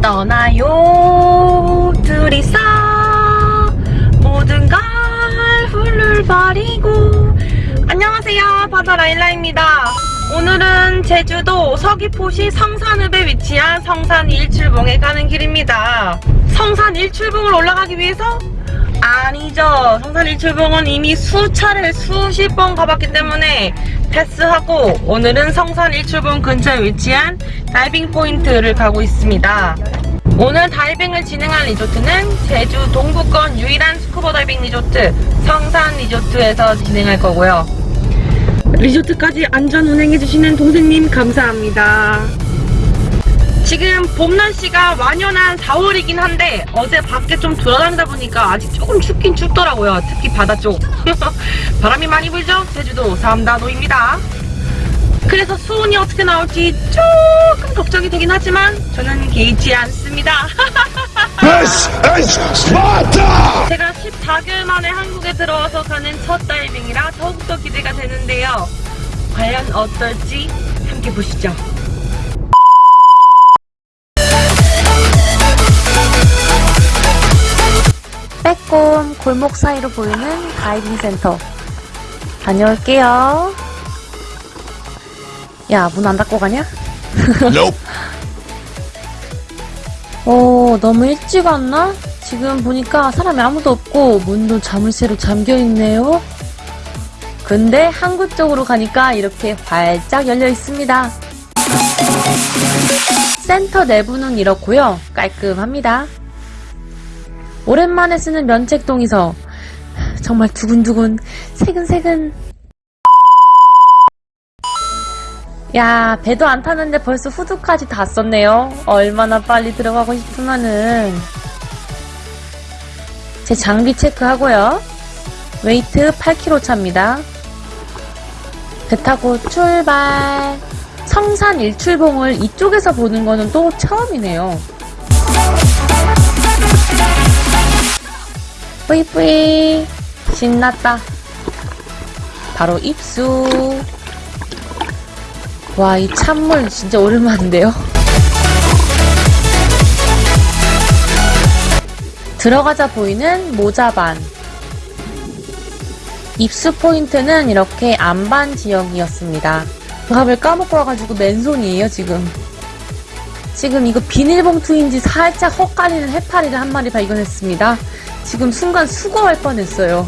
떠나요. 둘이서 모든 걸 훌훌 버리고. 안녕하세요. 바다라일라입니다. 오늘은 제주도 서귀포시 성산읍에 위치한 성산 일출봉에 가는 길입니다. 성산 일출봉을 올라가기 위해서? 아니죠. 성산 일출봉은 이미 수차례 수십 번 가봤기 때문에 패스하고 오늘은 성산 일출봉 근처에 위치한 다이빙 포인트를 가고 있습니다. 오늘 다이빙을 진행할 리조트는 제주 동부권 유일한 스쿠버 다이빙 리조트 성산 리조트에서 진행할 거고요. 리조트까지 안전 운행해주시는 동생님 감사합니다 지금 봄 날씨가 완연한 4월이긴 한데 어제 밖에 좀 돌아다니다 보니까 아직 조금 춥긴 춥더라고요. 특히 바다 쪽. 바람이 많이 불죠? 제주도 삼다도입니다. 그래서 수온이 어떻게 나올지 조금 걱정이 되긴 하지만 저는 개의치 않습니다. 제가 14개월 만에 한국에 들어와서 가는 첫 다이빙이라 더욱더 기대가 되는데요. 과연 어떨지 함께 보시죠. 빼꼼 골목 사이로 보이는 다이빙 센터 다녀올게요. 야, 문 안 닫고 가냐? Nope. 어, 너무 일찍 왔나? 지금 보니까 사람이 아무도 없고 문도 자물쇠로 잠겨 있네요. 근데 항구 쪽으로 가니까 이렇게 활짝 열려 있습니다. 센터 내부는 이렇고요. 깔끔합니다. 오랜만에 쓰는 면책동이서. 정말 두근두근 새근새근. 야 배도 안 탔는데 벌써 후드까지 다 썼네요. 얼마나 빨리 들어가고 싶으면은. 제 장비 체크하고요. 웨이트 8kg 차입니다. 배 타고 출발. 성산 일출봉을 이쪽에서 보는 거는 또 처음이네요 뿌이뿌이. 신났다. 바로 입수. 와 이 찬물 진짜 오랜만인데요? 들어가자 보이는 모자반. 입수 포인트는 이렇게 안반 지역이었습니다. 밥을 까먹고 와가지고 맨손이에요 지금. 지금 이거 비닐봉투인지 살짝 헛갈리는 해파리를 한 마리 발견했습니다 지금 순간 수거할 뻔했어요.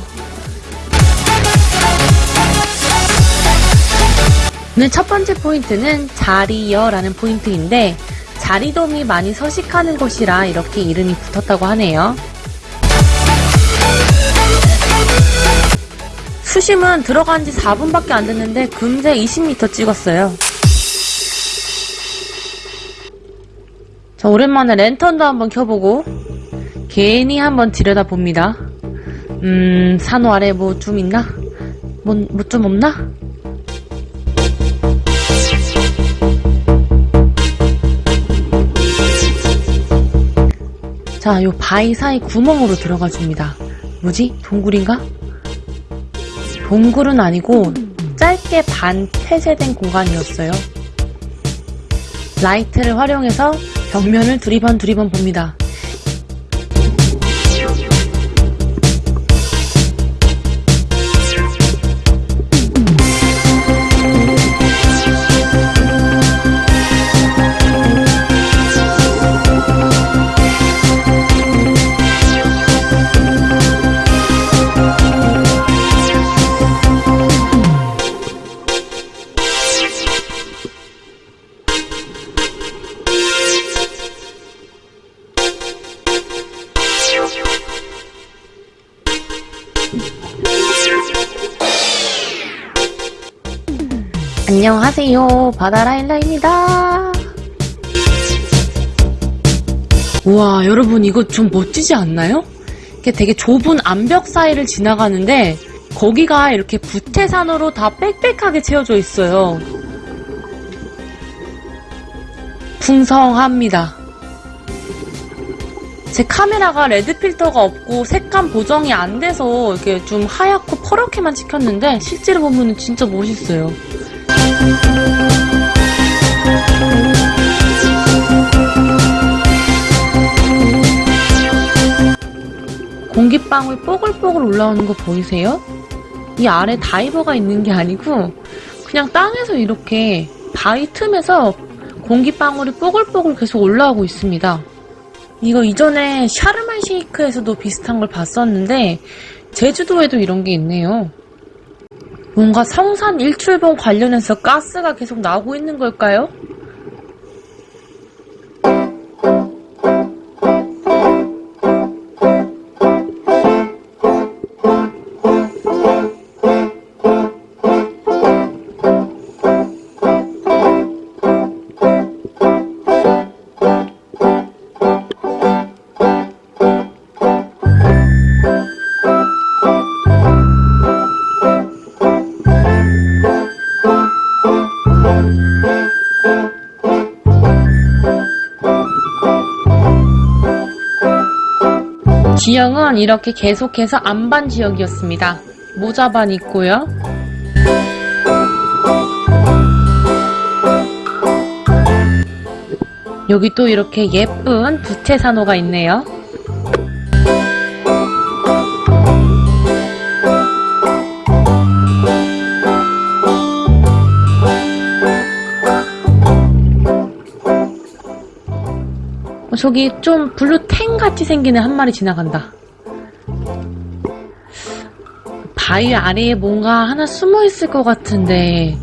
오늘 첫 번째 포인트는 자리여라는 포인트인데 자리돔이 많이 서식하는 곳이라 이렇게 이름이 붙었다고 하네요. 수심은 들어간 지 4분밖에 안 됐는데 금세 20m 찍었어요. 자, 오랜만에 랜턴도 한번 켜보고 괜히 한번 들여다봅니다. 음, 산호 아래 뭐 좀 있나? 뭐, 뭐좀 없나? 자, 요 바위 사이 구멍으로 들어가 줍니다. 뭐지? 동굴인가? 동굴은 아니고 짧게 반 폐쇄된 공간이었어요. 라이트를 활용해서 벽면을 두리번 두리번 봅니다. 안녕하세요. 바다라일라입니다. 우와 여러분 이거 좀 멋지지 않나요? 이게 되게 좁은 암벽 사이를 지나가는데 거기가 이렇게 부태산으로 다 빽빽하게 채워져 있어요. 풍성합니다 제 카메라가 레드 필터가 없고 색감 보정이 안 돼서 이렇게 좀 하얗고 퍼렇게만 찍혔는데 실제로 보면 진짜 멋있어요. 공기방울 뽀글뽀글 올라오는 거 보이세요? 이 아래 다이버가 있는 게 아니고 그냥 땅에서 이렇게 바위 틈에서 공기방울이 뽀글뽀글 계속 올라오고 있습니다. 이거 이전에 샤르만 쉐이크에서도 비슷한 걸 봤었는데 제주도에도 이런 게 있네요. 뭔가 성산 일출봉 관련해서 가스가 계속 나오고 있는 걸까요? 지형은 이렇게 계속해서 안반 지역이었습니다. 모자반 있고요. 여기 또 이렇게 예쁜 부채산호가 있네요. 어, 저기 좀 blue tang 같이 애 한 마리 지나간다. 바위 아래에 뭔가 하나 숨어 있을 것 같은데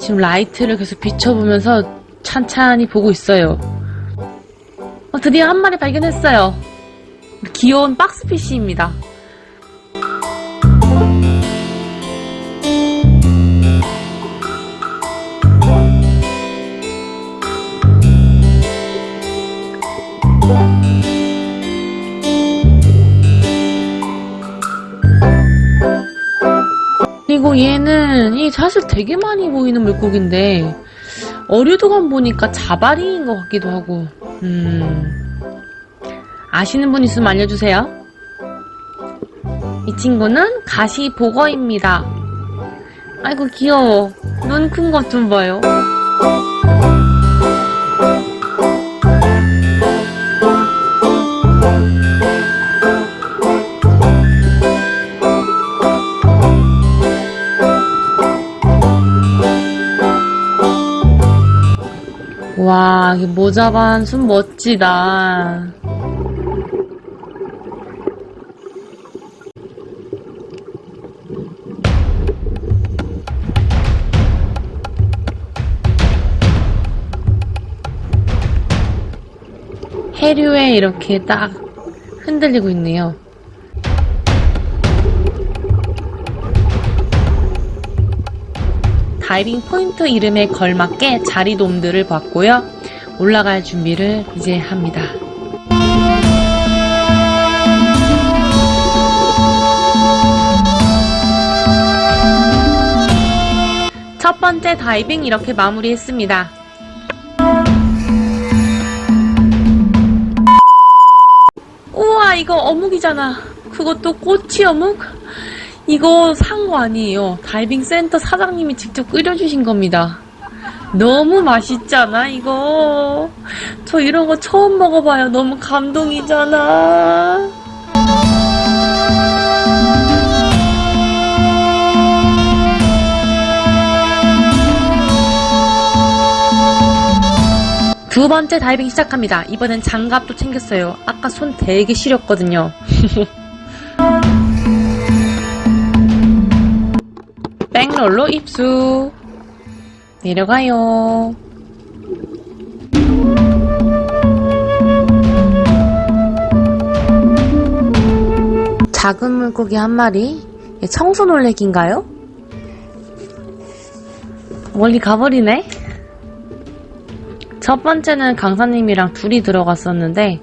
지금 라이트를 계속 비춰보면서 찬찬히 보고 있어요. 어, 드디어 한 마리 발견했어요. 귀여운 boxfish입니다. 얘는 이 사실 되게 많이 보이는 물고기인데 어류도감 보니까 자바리인 것 같기도 하고. 음. 아시는 분 있으면 알려주세요. 이 친구는 가시복어입니다. 아이고 귀여워. 눈 큰 것 좀 봐요 와, 이 모자반 숨 멋지다. 해류에 이렇게 딱 흔들리고 있네요. 다이빙 포인트 이름에 걸맞게 자리돔들을 봤고요. 올라갈 준비를 이제 합니다. 첫 번째 다이빙 이렇게 마무리했습니다. 우와 이거 어묵이잖아. 그것도 꼬치 어묵? 이거 산 거 아니에요. 다이빙 센터 사장님이 직접 끓여주신 겁니다. 너무 맛있잖아, 이거. 저 이런 거 처음 먹어봐요. 너무 감동이잖아. 두 번째 다이빙 시작합니다. 이번엔 장갑도 챙겼어요. 아까 손 되게 시렸거든요. 백롤로 입수. 내려가요. 작은 물고기 한 마리. 얘 청소놀래기인가요? 멀리 가버리네. 첫 번째는 강사님이랑 둘이 들어갔었는데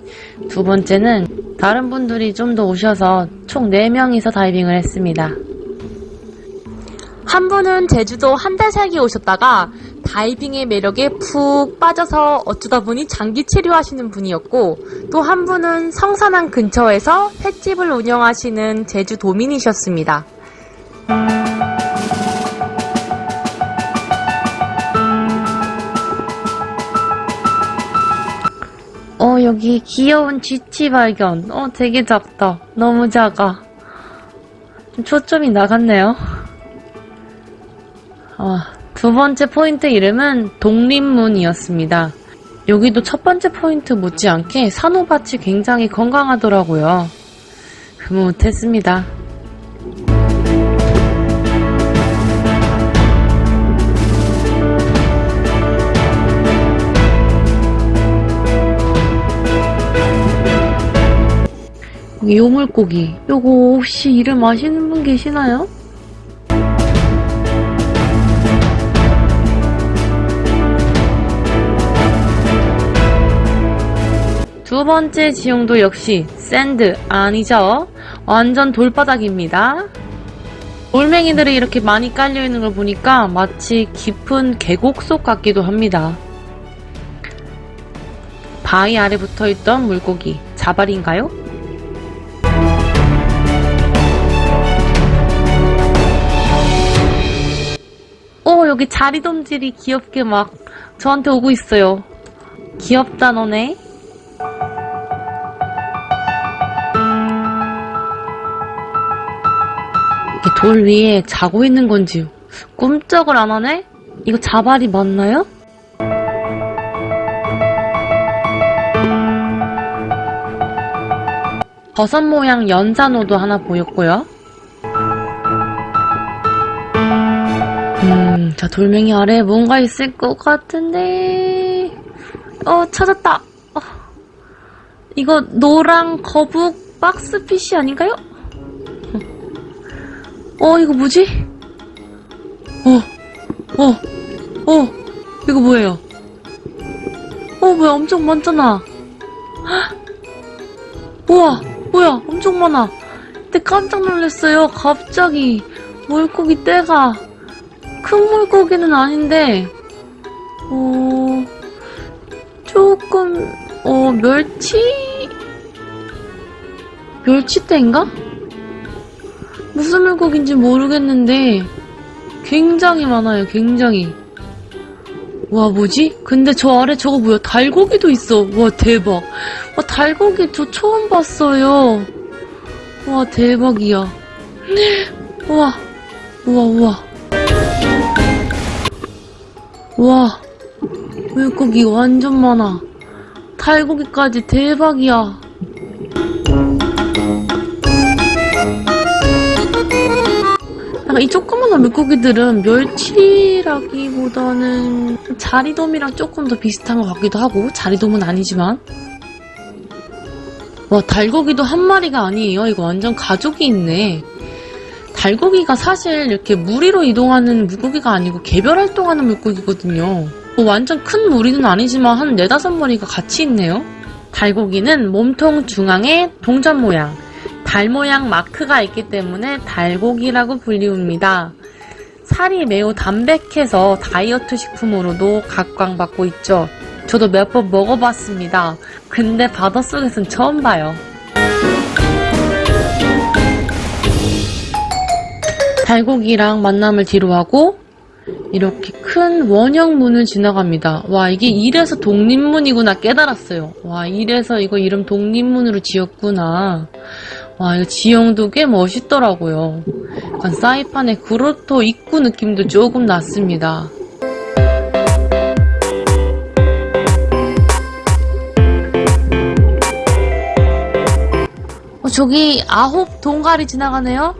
두 번째는 다른 분들이 좀 더 오셔서 총 4명이서 다이빙을 했습니다. 한 분은 제주도 한 달 살기 오셨다가 다이빙의 매력에 푹 빠져서 어쩌다 보니 장기 체류하시는 분이었고 또 한 분은 성산항 근처에서 횟집을 운영하시는 제주도민이셨습니다. 어, 여기 귀여운 쥐치 발견. 어, 되게 작다. 너무 작아. 좀 초점이 나갔네요. 아, 두 번째 포인트 이름은 독립문이었습니다. 여기도 첫 번째 포인트 못지않게 산호밭이 굉장히 건강하더라고요. 흐뭇했습니다. 요 물고기. 요거 혹시 이름 아시는 분 계시나요? 두 번째 지형도 역시 sand 아니죠? 완전 돌바닥입니다. 돌멩이들이 이렇게 많이 깔려있는 걸 보니까 마치 깊은 계곡 속 같기도 합니다. 바위 아래 붙어있던 물고기, 자발인가요? 오, 여기 자리돔질이 귀엽게 막 저한테 오고 있어요. 귀엽다, 너네. 돌 위에 자고 있는 건지 꿈쩍을 안 하네? 이거 자발이 맞나요? 버섯 모양 연산호도 하나 보였고요. 음, 자, 돌멩이 아래에 뭔가 있을 것 같은데. 어, 찾았다. 어, 이거 노랑 거북 박스피쉬 아닌가요? 어, 이거 뭐지? 어, 어, 어, 이거 뭐예요? 어, 뭐야, 엄청 많잖아. 헉! 우와, 뭐야, 엄청 많아. 근데 깜짝 놀랐어요. 갑자기 물고기 떼가 큰 물고기는 아닌데, 어, 조금, 어, 멸치? 멸치떼인가? 무슨 물고기인지 모르겠는데, 굉장히 많아요, 굉장히. 와, 뭐지? 근데 저 아래 저거 뭐야? 달고기도 있어. 와, 대박. 와, 달고기 저 처음 봤어요. 와, 대박이야. 우와, 우와, 우와. 와, 물고기 완전 많아. 달고기까지 대박이야. 약간 이 조그마한 물고기들은 멸치라기보다는 자리돔이랑 조금 더 비슷한 것 같기도 하고 자리돔은 아니지만. 와 달고기도 한 마리가 아니에요. 이거 완전 가족이 있네. 달고기가 사실 이렇게 물 위로 이동하는 물고기가 아니고 개별 활동하는 물고기거든요. 뭐 완전 큰 무리는 아니지만 한 네다섯 마리가 같이 있네요. 달고기는 몸통 중앙에 동전 모양 달 모양 마크가 있기 때문에 달고기라고 불리웁니다. 살이 매우 담백해서 다이어트 식품으로도 각광받고 있죠. 저도 몇 번 먹어봤습니다. 근데 바닷속에선 처음 봐요. 달고기랑 만남을 뒤로하고 이렇게 큰 원형문을 지나갑니다. 와 이게 이래서 독립문이구나 깨달았어요. 와 이래서 이거 이름 독립문으로 지었구나. 와, 이거 지형도 꽤 멋있더라고요. 약간 사이판의 그로토 입구 느낌도 조금 났습니다. 어, 저기 아홉 동가리 지나가네요?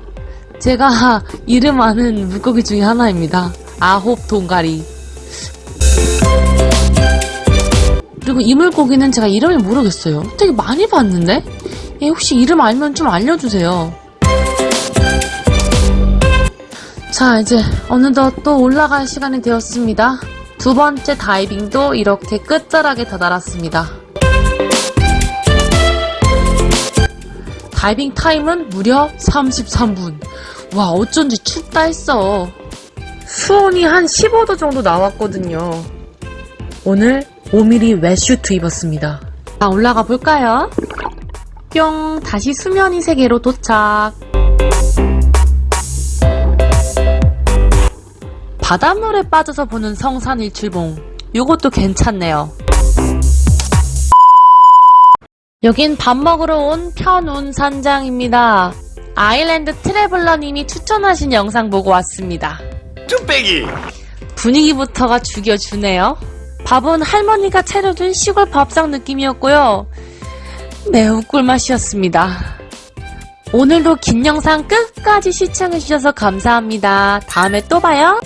제가 이름 아는 물고기 중에 하나입니다. 아홉 동가리. 그리고 이 물고기는 제가 이름을 모르겠어요. 되게 많이 봤는데? 예, 혹시 이름 알면 좀 알려주세요. 자, 이제 어느덧 또 올라갈 시간이 되었습니다. 두 번째 다이빙도 이렇게 끝자락에 다다랐습니다. 다이빙 타임은 무려 33분. 와, 어쩐지 춥다 했어. 수온이 한 15도 정도 나왔거든요. 오늘 5mm wetsuit 입었습니다. 자, 올라가 볼까요? 뿅! 다시 수면 위 세계로 도착. 바닷물에 빠져서 보는 성산 일출봉. 요것도 괜찮네요. 여긴 밥 먹으러 온 편운 산장입니다. 아일랜드 트래블러님이 추천하신 영상 보고 왔습니다. 뚝배기 분위기부터가 죽여주네요. 밥은 할머니가 차려준 시골 밥상 느낌이었고요. 매우 꿀맛이었습니다. 오늘도 긴 영상 끝까지 시청해주셔서 감사합니다. 다음에 또 봐요.